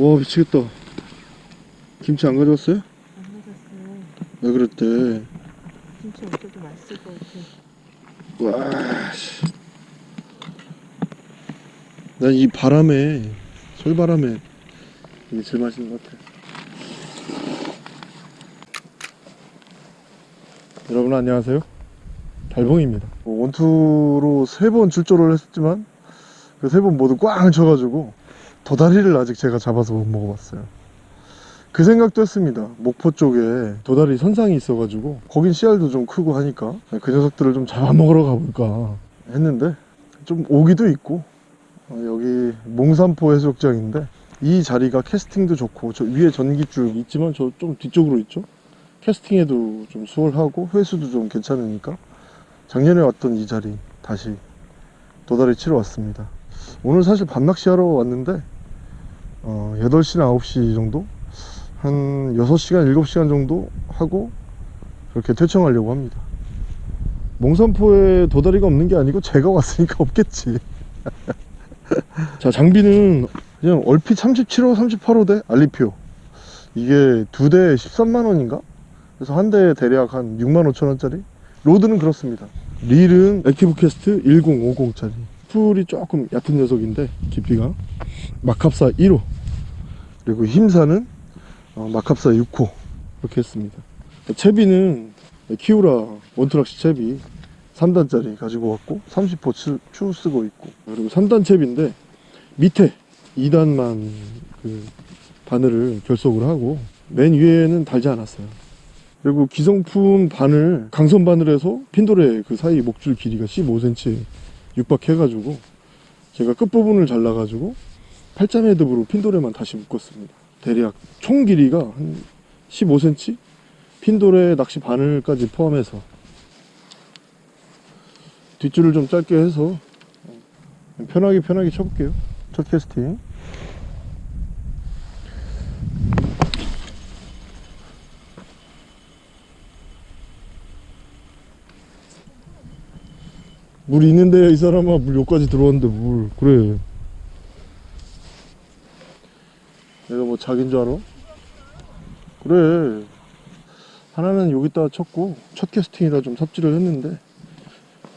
와 미치겠다 김치 안 가져왔어요? 안 맞았어요. 왜 그랬대 김치 없어도 맛있을 것 같아. 와, 씨. 난이 바람에, 솔바람에 이게 제일 맛있는 것 같아. 여러분 안녕하세요. 달봉입니다. 뭐 원투로 세 번 출조를 했지만 그 세 번 모두 꽝 쳐가지고 도다리를 아직 제가 잡아서 못 먹어봤어요. 그 생각도 했습니다. 목포 쪽에 도다리 선상이 있어가지고 거긴 씨알도 좀 크고 하니까 그 녀석들을 좀 잡아먹으러 가볼까 했는데 좀 오기도 있고 어, 여기 몽산포 해수욕장인데 이 자리가 캐스팅도 좋고 저 위에 전기줄 있지만 저 좀 뒤쪽으로 있죠. 캐스팅에도 좀 수월하고 회수도 좀 괜찮으니까 작년에 왔던 이 자리 다시 도다리 치러 왔습니다. 오늘 사실 밤낚시 하러 왔는데 어, 8시나 9시 정도 한 6시간, 7시간 정도 하고 그렇게 퇴청하려고 합니다. 몽산포에 도다리가 없는 게 아니고 제가 왔으니까 없겠지. 자, 장비는 그냥 얼핏 37호, 38호대 알리표. 이게 두 대에 13만원인가? 그래서 한 대에 대략 한 6만 5천원짜리? rod는 그렇습니다. 릴은 액티브 캐스트 1050짜리. spool이 조금 얕은 녀석인데, 깊이가. 막합사 1호. 그리고 힘사는 어, 막합사 6호. 이렇게 했습니다. 채비는 키우라 원투낚시 채비 3단짜리 가지고 왔고 30호 추, 추 쓰고 있고. 그리고 3단 채비인데 밑에 2단만 그 바늘을 결속을 하고 맨 위에는 달지 않았어요. 그리고 기성품 바늘 강선 바늘에서 핀돌의 그 사이 목줄 길이가 15cm 육박해가지고 제가 끝부분을 잘라가지고 8자 헤드브로 핀돌에만 다시 묶었습니다. 대략 총 길이가 한 15cm? 핀돌에 낚시 바늘까지 포함해서 뒷줄을 좀 짧게 해서 편하게 편하게 쳐볼게요. 첫 캐스팅. 물 있는데 이 사람아 물 여기까지 들어왔는데 물. 그래 내가 뭐 자기인 줄 알아? 그래. 하나는 여기다 쳤고 첫 캐스팅이라 좀 삽질을 했는데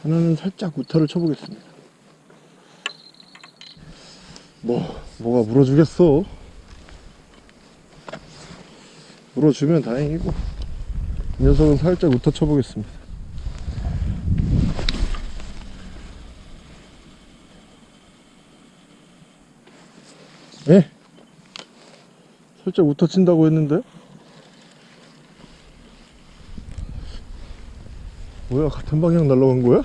하나는 살짝 우타를 쳐보겠습니다. 뭐 뭐가 물어주겠어? 물어주면 다행이고. 이 녀석은 살짝 우타 쳐보겠습니다. 예? 살짝 우터 친다고 했는데 뭐야 같은 방향 날아간 거야?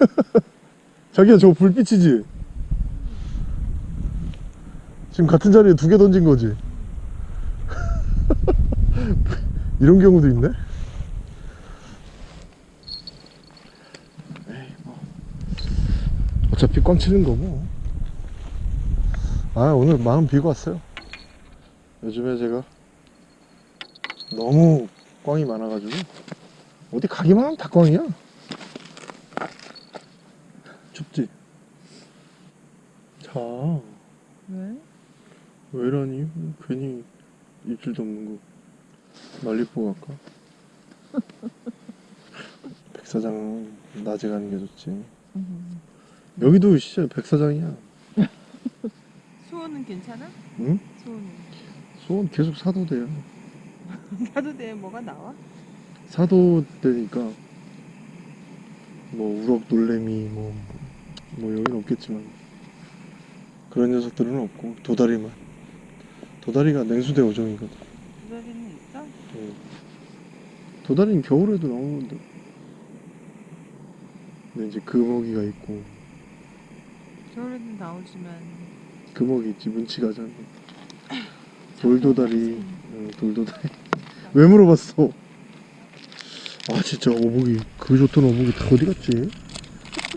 자기야 저거 불빛이지? 지금 같은 자리에 두 개 던진 거지? 이런 경우도 있네? 뭐 어차피 꽝 치는 거고 아 오늘 마음 비고 왔어요 요즘에 제가 너무 꽝이 많아가지고 어디 가기만 하면 다 꽝이야 춥지? 자 왜? 왜 이러니? 괜히 입술도 없는 거 말리뽀 갈까? 백사장 낮에 가는 게 좋지 음. 여기도 진짜 백사장이야 수호는 괜찮아? 응? 수호는. 소원 계속 사도 돼요 나도 내 뭐가 나와? 사도 되니까 뭐 우럭 놀래미 뭐, 뭐 여기는 없겠지만 그런 녀석들은 없고 도다리만 도다리가 냉수대 어종이거든 두다리는 있어? 응. 도다리는 겨울에도 나오는데 근데 이제 금어기가 있고 겨울에는 나오지만. 금어기 있지 문치가잖아 돌도다리 응, 돌도다리. 왜 물어봤어? 아 진짜 어복이 그 좋던 어복이 다 어디 갔지?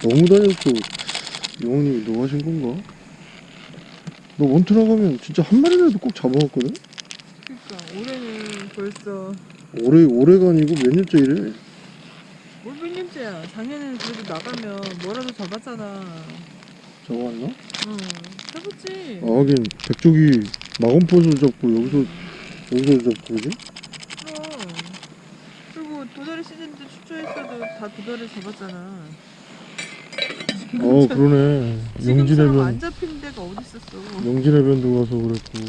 너무 다녔어 영원히 너 하신 건가? 너 원투 나가면 진짜 한 마리라도 꼭 잡아왔거든? 그러니까 올해는 벌써. 올해 올해가 아니고 몇 년째 이래? 뭘 몇 년째야. 작년에는 그래도 나가면 뭐라도 잡았잖아. 저거 왔나? 응. 해보지. 아, 하긴 백조기 마검포도 잡고 여기서 여기서 잡고 그지? 그럼. 그리고 도다리 시즌 때 출조했어도 다 도다리 잡았잖아. 어 그러네 지금처럼 안 영진해변 잡히는 데가 어디 있었어? 영진해변도 가서 그랬고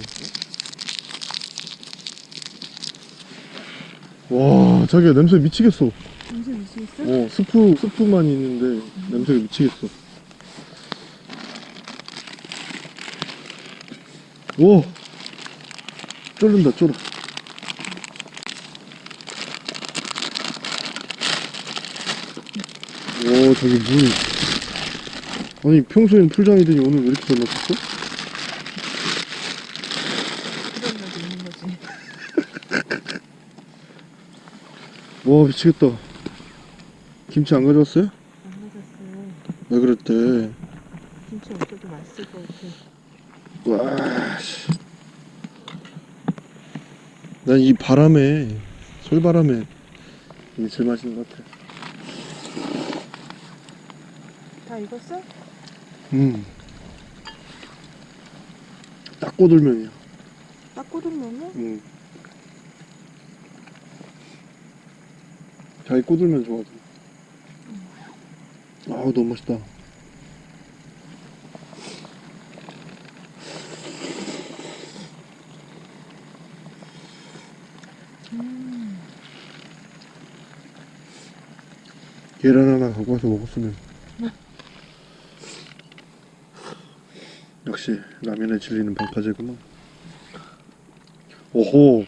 와 자기야 냄새 미치겠어 냄새 미치겠어? 어 스프 스프만 있는데 냄새가 미치겠어 오 쫄른다 쫄아 오 저기 물 아니 평소엔 풀장이더니 오늘 왜 이렇게 잘 거지. 와 미치겠다 김치 안 가져왔어요? 안 맞았어. 왜 그랬대 김치 없어도 맛있을 것 같아. 와, 씨. 난이 바람에, 솔바람에, 이게 제일 맛있는 것 같아. 다 익었어? 음. 딱 꼬들면이야. 딱 꽂으면요? 음. 자기 꼬들면 좋아하지. 아우, 너무 맛있다. 계란 하나 갖고 와서 먹었으면. 역시 라면에 질리는 방파제구만. 오호.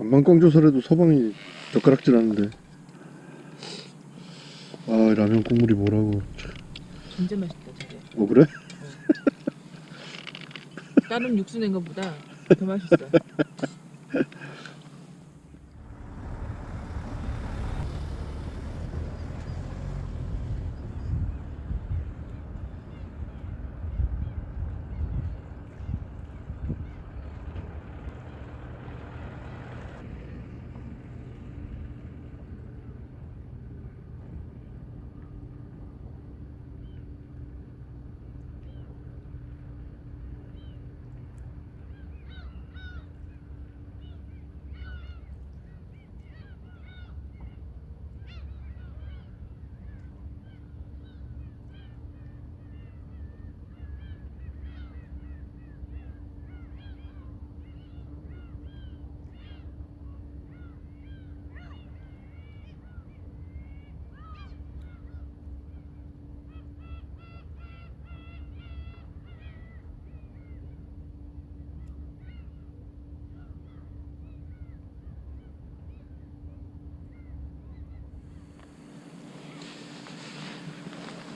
암만 꽝조설해도 서방이 젓가락질 하는데. 아 라면 국물이 뭐라고. 진짜 맛있다 저게. 어 그래? 다른 육수 낸 것보다 더 맛있어.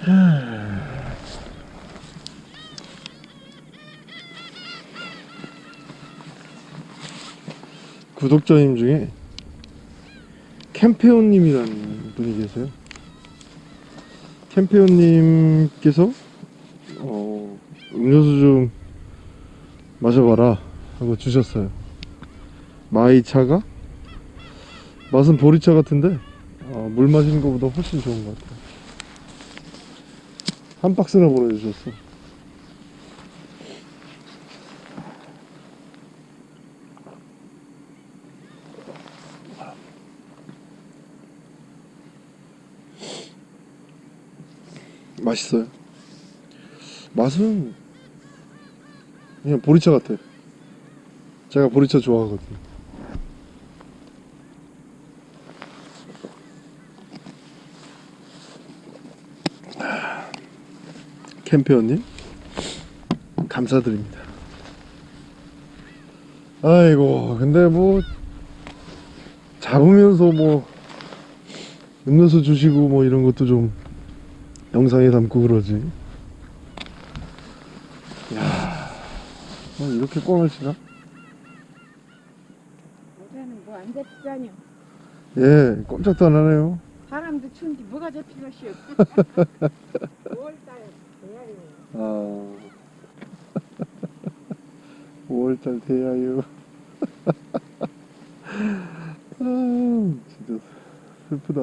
구독자님 중에 캠페온님이라는 분이 계세요. 캠페온님께서 어, 음료수 좀 마셔봐라 하고 주셨어요. 마이차가 맛은 보리차 같은데 어, 물 마시는 것보다 훨씬 좋은 것 같아요. 한 박스나 보내주셨어. 맛있어요. 맛은 그냥 보리차 같아. 제가 보리차 좋아하거든요. 캠페어님 감사드립니다. 아이고 근데 뭐 잡으면서 뭐 음료수 주시고 뭐 이런 것도 좀 영상에 담고 그러지. 야, 뭐 이렇게 꽝을 치나? 어제는 뭐 안 잡히다뇨. 예, 꼼짝도 안 하네요. 바람도 추운데 뭐가 잡히겠어요. 5월달 돼야요. 아, 5월달 돼야요. 아, 진짜 슬프다.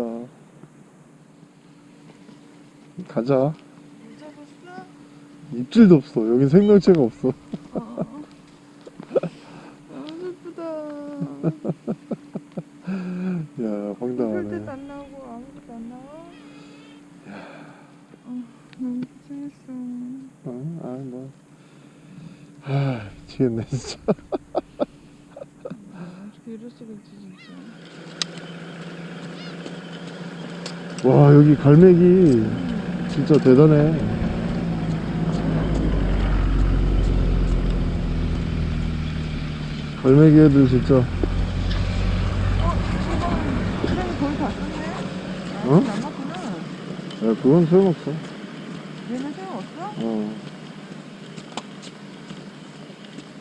가자. 입질도 없어. 여기 생명체가 없어. 아, 너무 슬프다. 야, 황당하네. 안 나오고 아무것도 안 나와. 어, 너무 고생했어. 어? 아, 뭐. 아, 미치겠네, 진짜. 어떻게 이럴 수가 있지 진짜. 와, 여기 갈매기 진짜 대단해. 갈매기 애들 진짜, 어. 아, 어? 야, 그건 소용없어. 얘는 소용없어? 어.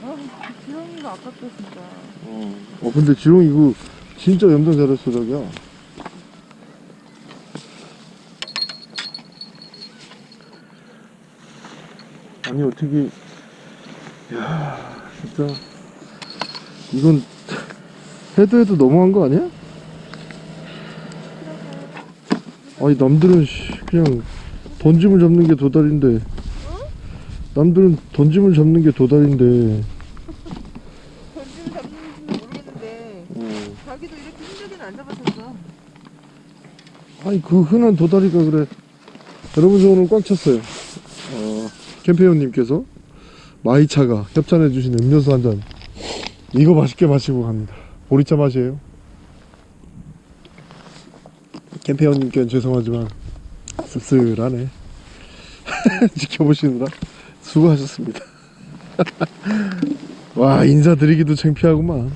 아, 지렁이가 아깝다 진짜. 어, 어 근데 지롱 이거 진짜 염장 잘했어 자기야 아니 어떻게 야 진짜 이건 해도 해도 너무한 거 아니야? 아니 남들은 씨, 그냥 던짐을 잡는 게 도달인데. 남들은 던짐을 잡는 게 도달인데. 던지면 잡는지는 모르겠는데 어. 자기도 이렇게 힘들게는 안 잡았었어. 아니 그 흔한 도다리가 그래. 여러분 저 오늘 꽉 찼어요. 어, 캠페인님께서 마이차가 협찬해 주신 음료수 한 잔. 이거 맛있게 마시고 갑니다. 보리차 맛이에요. 캠페인님께는 죄송하지만 씁쓸하네. 지켜보시느라 수고하셨습니다. 와 인사드리기도 창피하구만